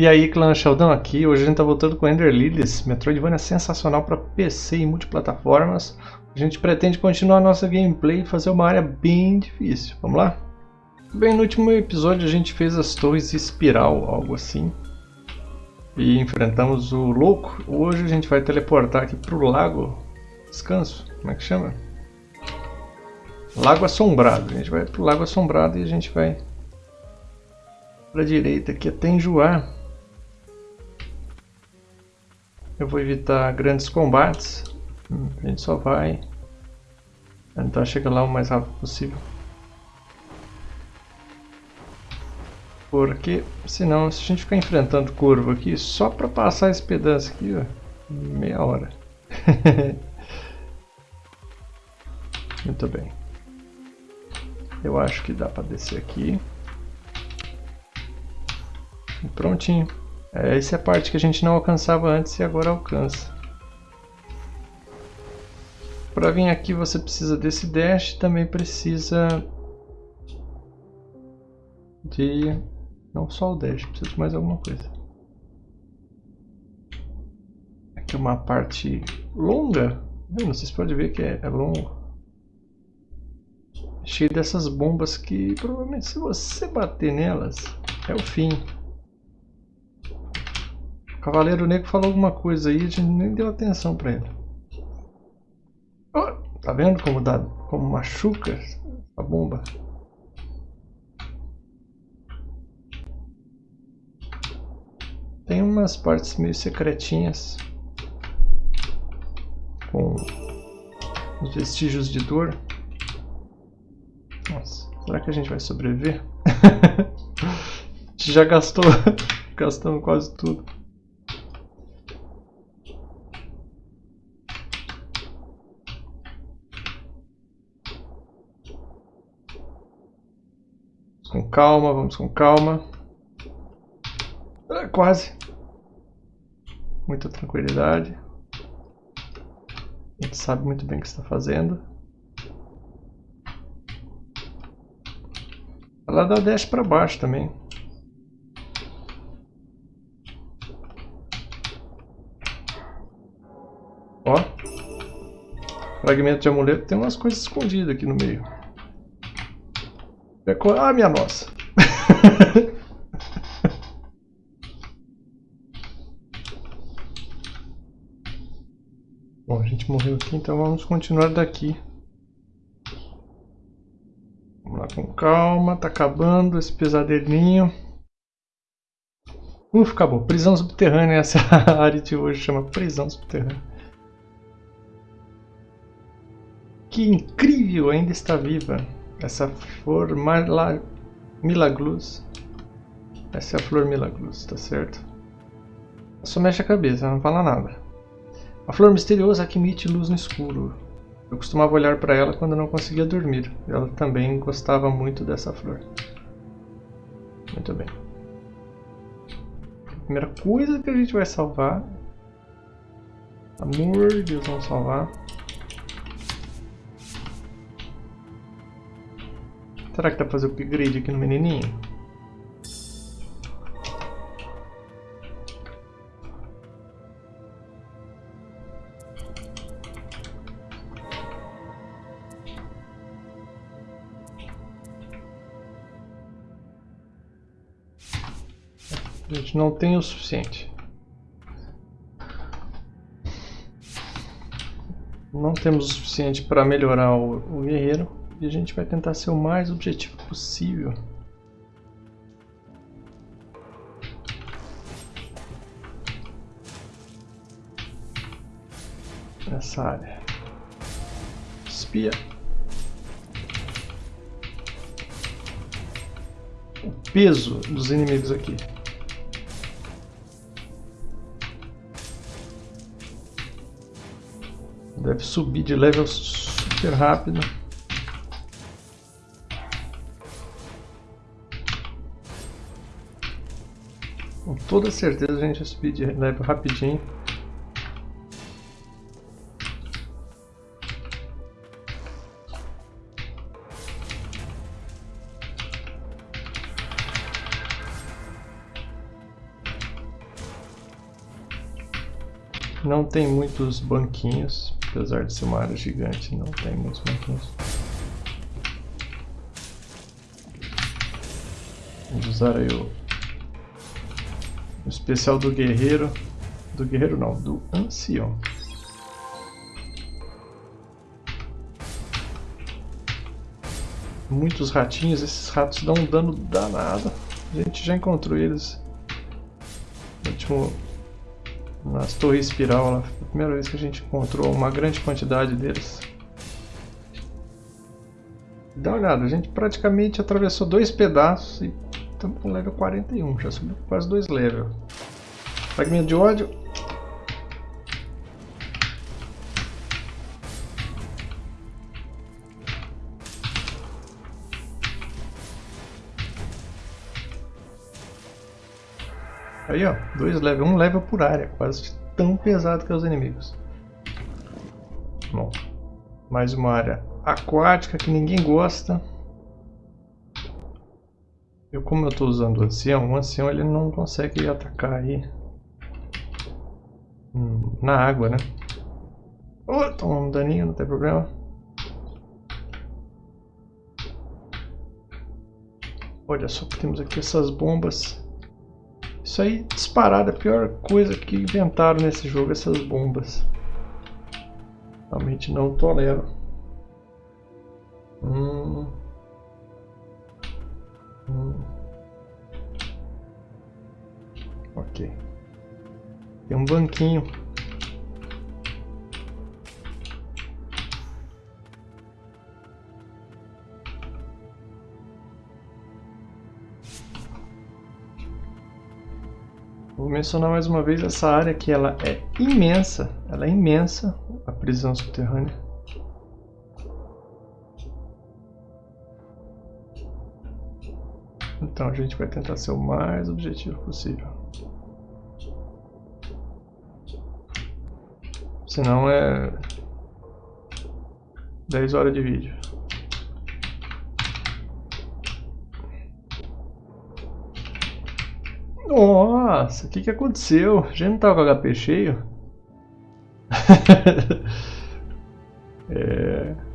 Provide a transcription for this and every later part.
E aí, clã Sheldon aqui. Hoje a gente tá voltando com Ender Lilies. Metroidvania sensacional para PC e multiplataformas. A gente pretende continuar a nossa gameplay e fazer uma área bem difícil. Vamos lá? Bem, no último episódio a gente fez as torres espiral, algo assim. E enfrentamos o louco. Hoje a gente vai teleportar aqui pro lago. Descanso, como é que chama? Lago Assombrado. A gente vai pro Lago Assombrado e a gente vai para a direita aqui até enjoar. Eu vou evitar grandes combates. A gente só vai tentar chegar lá o mais rápido possível. Porque, senão, se a gente ficar enfrentando curva aqui, só para passar esse pedaço aqui, ó, meia hora. Muito bem. Eu acho que dá para descer aqui. E prontinho. É, essa é a parte que a gente não alcançava antes e agora alcança. Para vir aqui você precisa desse dash, também precisa de... não só o dash, precisa de mais alguma coisa. Aqui é uma parte longa, não sei se pode ver que é, é longo. Cheio dessas bombas que provavelmente se você bater nelas é o fim. O Cavaleiro Negro falou alguma coisa aí, a gente nem deu atenção pra ele. Oh, tá vendo como, dá, como machuca a bomba? Tem umas partes meio secretinhas com os vestígios de dor. Nossa, será que a gente vai sobreviver? a gente já gastou, gastamos quase tudo. com calma, vamos com calma. Ah, quase. Muita tranquilidade. A gente sabe muito bem o que está fazendo. Ela dá dash para baixo também. Ó. Fragmento de amuleto tem umas coisas escondidas aqui no meio. Ah, minha nossa. Bom, a gente morreu aqui, então vamos continuar daqui. Vamos lá com calma, tá acabando esse pesadelinho. Uf, acabou. Prisão subterrânea, essa área de hoje chama prisão subterrânea. Que incrível, ainda está viva. Essa flor milaglus. Essa é a flor milaglus, tá certo? Só mexe a cabeça, não fala nada. A flor misteriosa que emite luz no escuro. Eu costumava olhar para ela quando não conseguia dormir. Ela também gostava muito dessa flor. Muito bem. A primeira coisa que a gente vai salvar. Amor de Deus, vamos salvar. Será que dá pra fazer upgrade aqui no menininho? A gente não tem o suficiente. Não temos o suficiente para melhorar o, o guerreiro. E a gente vai tentar ser o mais objetivo possível. Nessa área. Espia. O peso dos inimigos aqui. Deve subir de level super rápido. Toda certeza a gente vai subir de level rapidinho. não tem muitos banquinhos, apesar de ser uma área gigante, não tem muitos banquinhos. Vamos usar aí o, especial do guerreiro, do guerreiro não, do ancião. Muitos ratinhos, esses ratos dão um dano danado. A gente já encontrou eles último nas torres espiral lá. Foi a primeira vez que a gente encontrou uma grande quantidade deles. Dá uma olhada, a gente praticamente atravessou dois pedaços e estamos com level 41, já subiu quase dois levels. Fragmento de ódio. Aí ó, dois levels, um level por área, quase tão pesado que os inimigos. Bom, mais uma área aquática que ninguém gosta. Eu como eu estou usando o ancião, o ancião ele não consegue atacar aí hum, na água, né? Oh, toma um daninho, não tem problema. Olha só que temos aqui essas bombas. Isso aí, disparado, é a pior coisa que inventaram nesse jogo, essas bombas. Realmente não tolero. Hum. Hum. Ok. Tem um banquinho. Vou mencionar mais uma vez essa área que ela é imensa, ela é imensa, a prisão subterrânea. Então a gente vai tentar ser o mais objetivo possível. Senão é 10 horas de vídeo. Nossa, o que, que aconteceu? A gente não tava com HP cheio? é...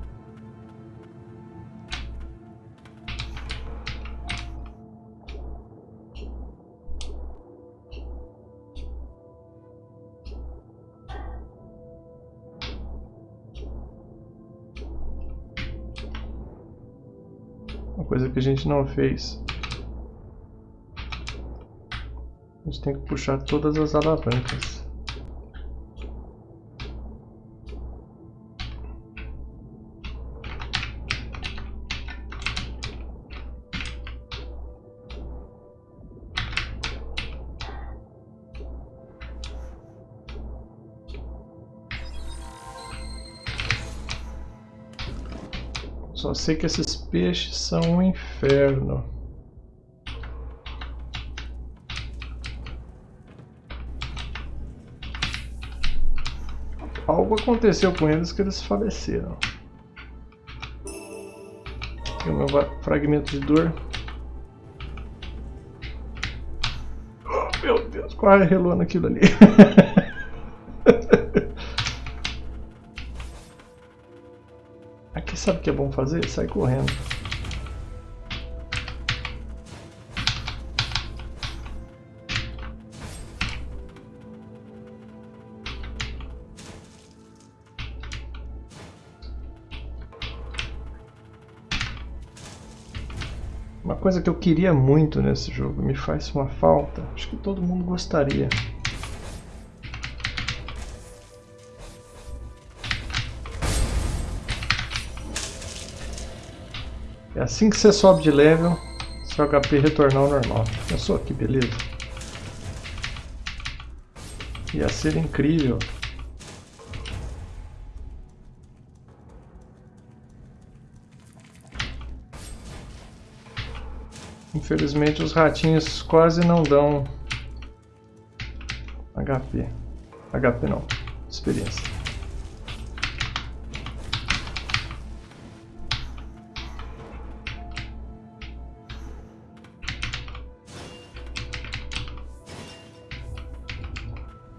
que a gente não fez. A gente tem que puxar todas as alavancas. Só sei que esses peixes são um inferno. Algo aconteceu com eles que eles faleceram. Aqui o meu fragmento de dor. Oh, meu Deus, quase relou naquilo ali. que é bom fazer? Sai correndo. Uma coisa que eu queria muito nesse jogo, me faz uma falta, acho que todo mundo gostaria. É assim que você sobe de level, seu HP retornar ao normal. Pensou que beleza? Ia ser incrível. Infelizmente os ratinhos quase não dão HP. HP não, experiência.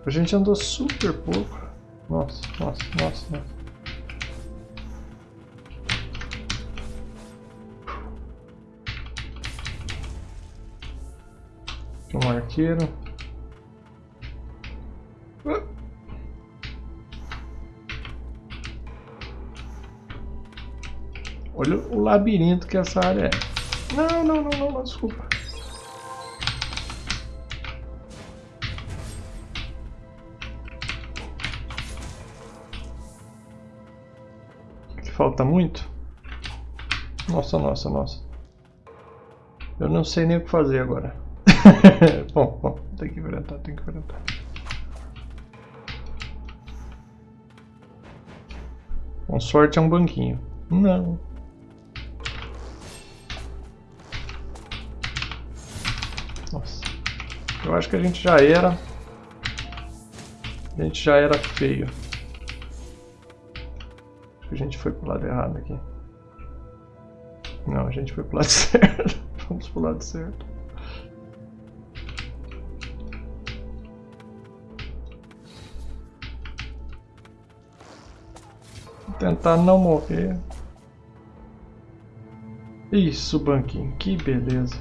A gente andou super pouco. Nossa, nossa, nossa, nossa. Um arqueiro. Olha o labirinto que essa área é. Não, não, não, não, não desculpa. Falta muito? Nossa, nossa, nossa. Eu não sei nem o que fazer agora. bom, bom, tem que enfrentar, tem que enfrentar. Com sorte é um banquinho. Não. Nossa. Eu acho que a gente já era... A gente já era feio. A gente foi pro lado errado aqui. Não, a gente foi pro lado certo. Vamos pro lado certo. tentar não morrer. Isso, banquinho, que beleza.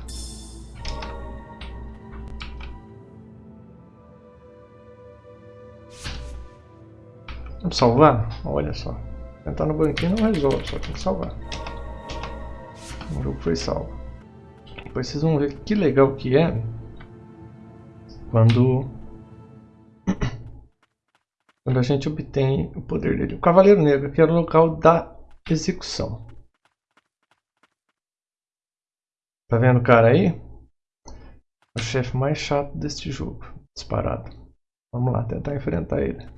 Vamos salvar? Olha só. Tentar no banquinho não resolve, só tem que salvar. O jogo foi salvo. Depois vocês vão ver que legal que é quando quando a gente obtém o poder dele. O Cavaleiro Negro, que era o local da execução. Tá vendo o cara aí? O chefe mais chato deste jogo, disparado. Vamos lá, tentar enfrentar ele.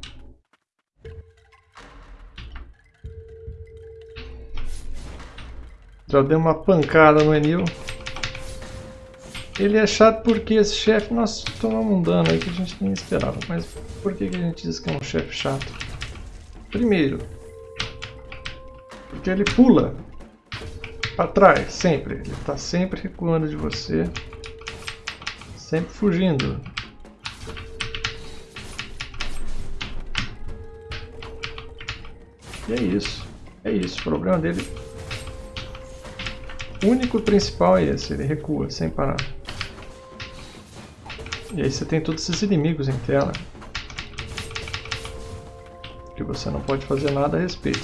Já deu uma pancada no Enil. Ele é chato porque esse chefe, nós tomamos um dano aí que a gente nem esperava. Mas por que, que a gente diz que é um chefe chato? Primeiro, porque ele pula para trás, sempre. Ele está sempre recuando de você, sempre fugindo. E é isso. É isso. O problema dele o único principal é esse, ele recua sem parar. E aí você tem todos esses inimigos em tela. Que você não pode fazer nada a respeito.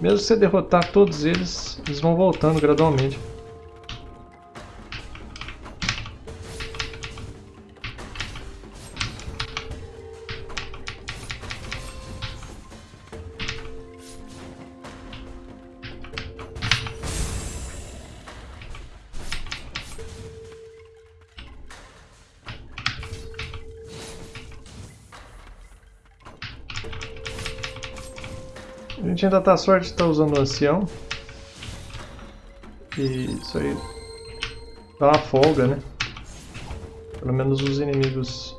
Mesmo se você derrotar todos eles, eles vão voltando gradualmente. Gente ainda tá sorte de estar tá usando o ancião. E isso aí dá uma folga, né? Pelo menos os inimigos...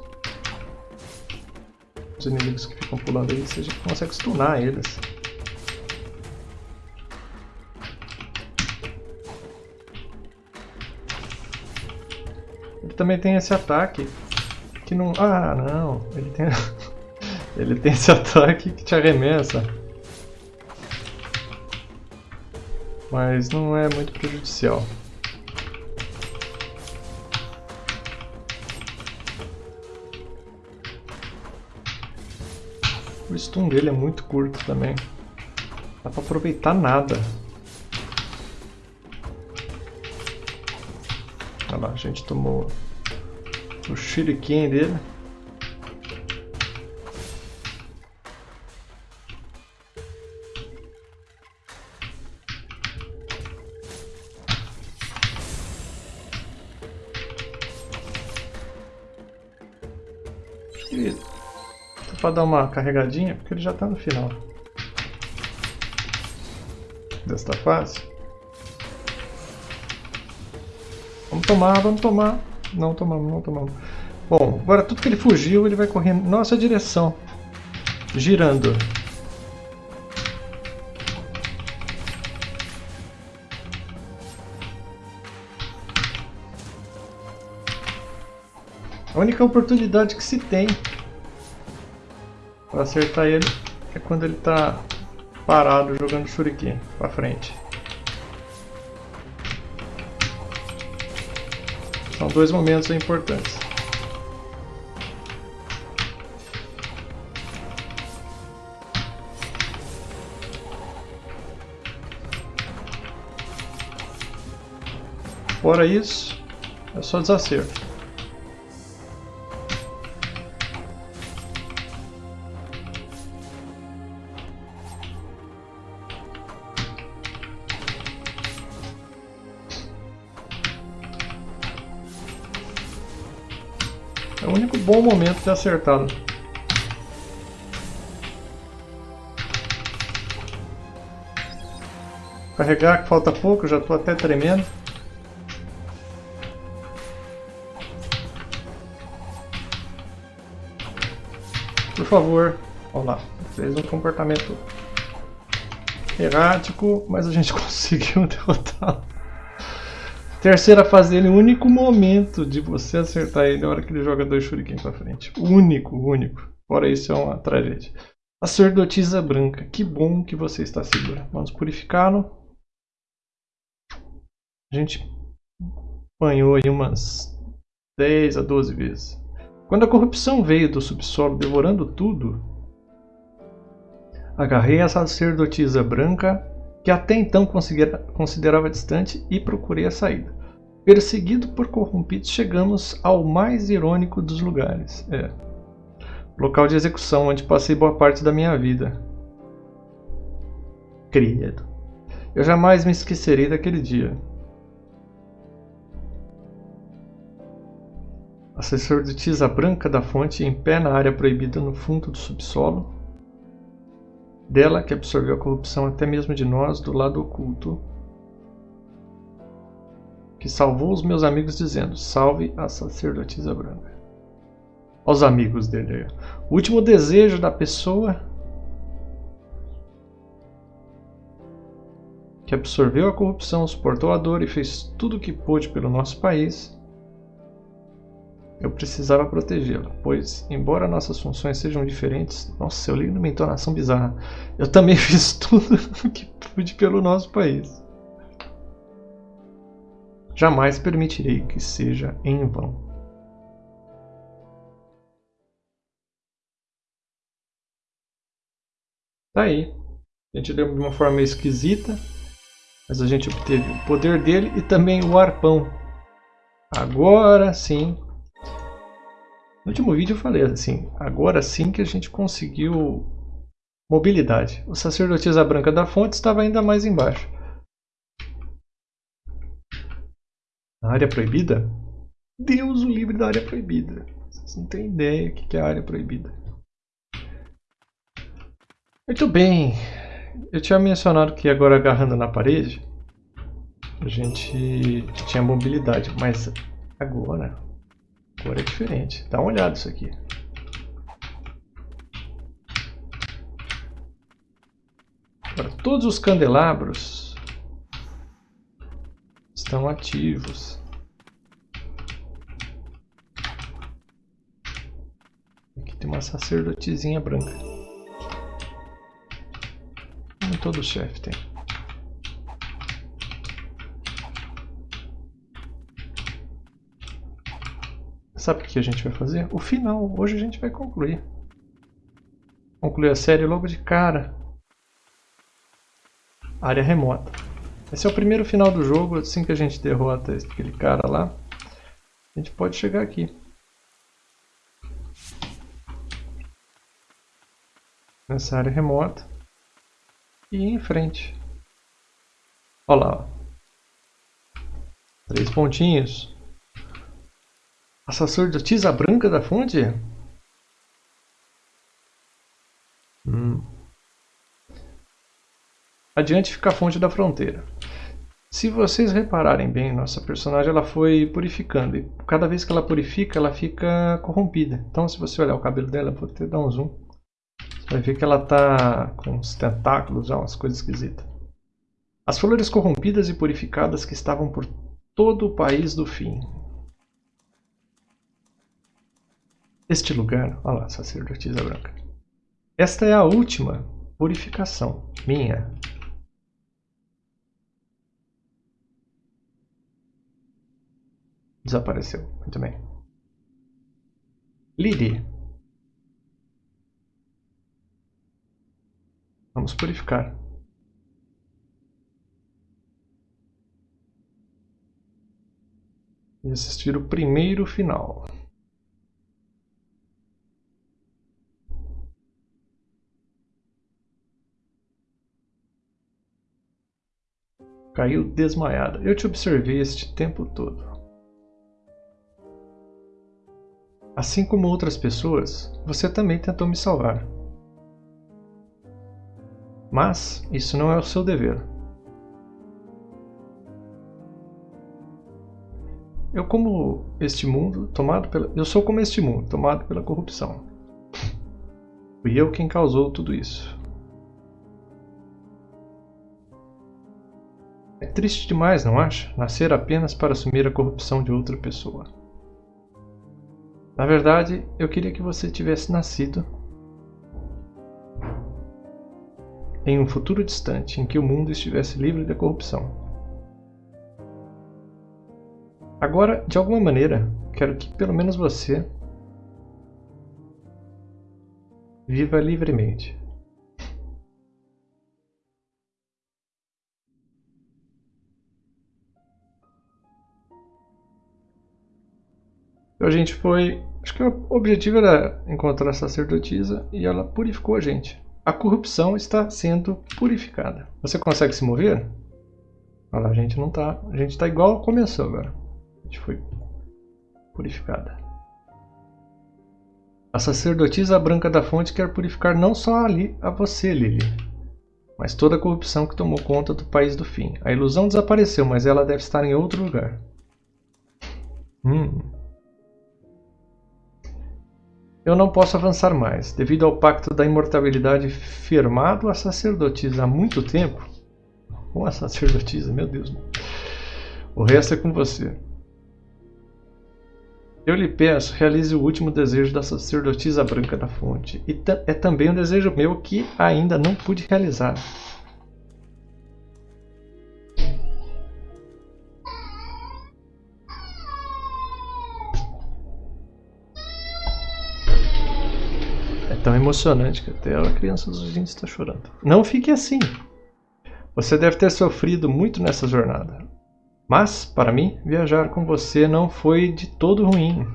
Os inimigos que ficam pulando aí, você já consegue stunar eles. Ele também tem esse ataque que não... Ah, não. Ele tem... Ele tem esse ataque que te arremessa. Mas não é muito prejudicial. O stun dele é muito curto também. Dá pra aproveitar nada. Olha lá, a gente tomou o shuriken dele. Para dar uma carregadinha, porque ele já está no final desta fase. Vamos tomar, vamos tomar. Não tomamos, não tomamos. Bom, agora tudo que ele fugiu, ele vai correndo em nossa direção. Girando. A única oportunidade que se tem Para acertar ele é quando ele está parado jogando shuriken para frente. São dois momentos importantes. Fora isso, é só desacerto. Momento de acertá-lo. Carregar que falta pouco, já estou até tremendo. Por favor. Olha lá. Fez um comportamento errático, mas a gente conseguiu derrotá-lo. Terceira fase dele, o único momento de você acertar ele na hora que ele joga dois shuriken pra frente. Único, único. Fora isso é uma tragédia. A sacerdotisa branca. Que bom que você está segura. Vamos purificá-lo. A gente apanhou aí umas 10 a 12 vezes. Quando a corrupção veio do subsolo devorando tudo, agarrei a sacerdotisa branca, que até então considerava distante, e procurei a saída. Perseguido por corrompidos, chegamos ao mais irônico dos lugares. É. Local de execução, onde passei boa parte da minha vida. Credo. Eu jamais me esquecerei daquele dia. A sacerdotisa branca da fonte em pé na área proibida no fundo do subsolo. Dela que absorveu a corrupção até mesmo de nós do lado oculto. Que salvou os meus amigos dizendo, salve a sacerdotisa branca. Aos amigos dele. O último desejo da pessoa que absorveu a corrupção, suportou a dor e fez tudo o que pôde pelo nosso país eu precisava protegê-la, pois, embora nossas funções sejam diferentes, nossa, eu li numa entonação bizarra, eu também fiz tudo o que pude pelo nosso país. Jamais permitirei que seja em vão. Tá aí. A gente deu de uma forma esquisita, mas a gente obteve o poder dele e também o arpão. Agora sim no último vídeo eu falei assim, agora sim que a gente conseguiu mobilidade. O sacerdotisa branca da fonte estava ainda mais embaixo. A área proibida? Deus o livre da área proibida. Vocês não têm ideia o que é a área proibida. Muito bem. Eu tinha mencionado que agora agarrando na parede a gente tinha mobilidade, mas agora cor é diferente. Dá uma olhada isso aqui. Agora, todos os candelabros estão ativos. Aqui tem uma sacerdotezinha branca. Como todo chefe tem. Sabe o que a gente vai fazer? O final. Hoje a gente vai concluir. Concluir a série logo de cara. Área remota. Esse é o primeiro final do jogo. Assim que a gente derrota aquele cara lá, a gente pode chegar aqui. Nessa área remota. E em frente. Olha lá. Três pontinhos. A sacerdotisa branca da fonte? Hum. Adiante fica a fonte da fronteira. Se vocês repararem bem, nossa personagem ela foi purificando. E cada vez que ela purifica, ela fica corrompida. Então, se você olhar o cabelo dela, vou até dar um zoom. Você vai ver que ela está com os tentáculos, umas coisas esquisitas. As flores corrompidas e purificadas que estavam por todo o país do fim. Este lugar, olha lá, sacerdotisa branca. Esta é a última purificação minha. Desapareceu. Muito bem. Lily. Vamos purificar. E assistir o primeiro final. Caiu desmaiada. Eu te observei este tempo todo. Assim como outras pessoas, você também tentou me salvar. Mas isso não é o seu dever. Eu como este mundo tomado pela eu sou como este mundo tomado pela corrupção. Fui eu quem causou tudo isso. É triste demais, não acha? Nascer apenas para assumir a corrupção de outra pessoa. Na verdade, eu queria que você tivesse nascido em um futuro distante em que o mundo estivesse livre da corrupção. Agora, de alguma maneira, quero que pelo menos você viva livremente. Então a gente foi. Acho que o objetivo era encontrar a sacerdotisa e ela purificou a gente. A corrupção está sendo purificada. Você consegue se mover? Olha lá, a gente não tá. A gente tá igual começou agora. A gente foi purificada. A sacerdotisa branca da fonte quer purificar não só ali a você, Lily, mas toda a corrupção que tomou conta do país do fim. A ilusão desapareceu, mas ela deve estar em outro lugar. Hum. Eu não posso avançar mais, devido ao pacto da imortalidade firmado à sacerdotisa há muito tempo. Com a sacerdotisa, meu Deus. O resto é com você. Eu lhe peço, realize o último desejo da sacerdotisa branca da fonte. E é também um desejo meu que ainda não pude realizar. Tão emocionante que até a criança dos gente está chorando. Não fique assim. Você deve ter sofrido muito nessa jornada. Mas, para mim, viajar com você não foi de todo ruim.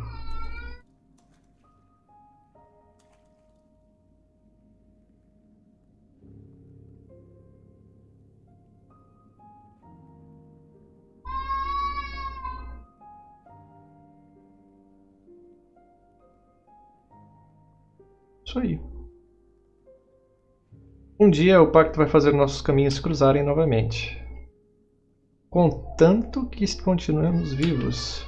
Aí. Um dia o pacto vai fazer nossos caminhos cruzarem novamente. Contanto que continuemos vivos.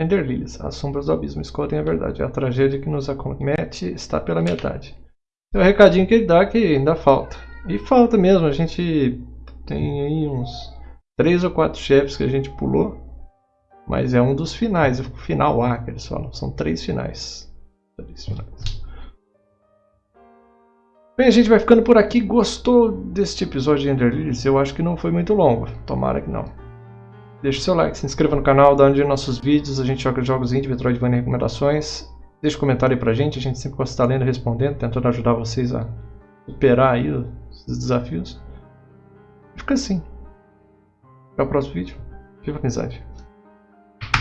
Enderlilies, as sombras do abismo, escutem a verdade. A tragédia que nos acomete está pela metade. É o recadinho que ele dá que ainda falta. E falta mesmo, a gente tem aí uns três ou quatro chefes que a gente pulou. Mas é um dos finais, o final A que eles falam. São três finais. Bem, a gente vai ficando por aqui. Gostou deste episódio de Ender Lilies? Eu acho que não foi muito longo. Tomara que não. Deixe seu like, se inscreva no canal, dá um dia nossos vídeos. A gente joga jogos indie, Metroidvania e recomendações. Deixe um comentário aí pra gente. A gente sempre gosta de estar lendo respondendo, tentando ajudar vocês a superar aí os desafios. Fica assim. Até o próximo vídeo. Viva a amizade.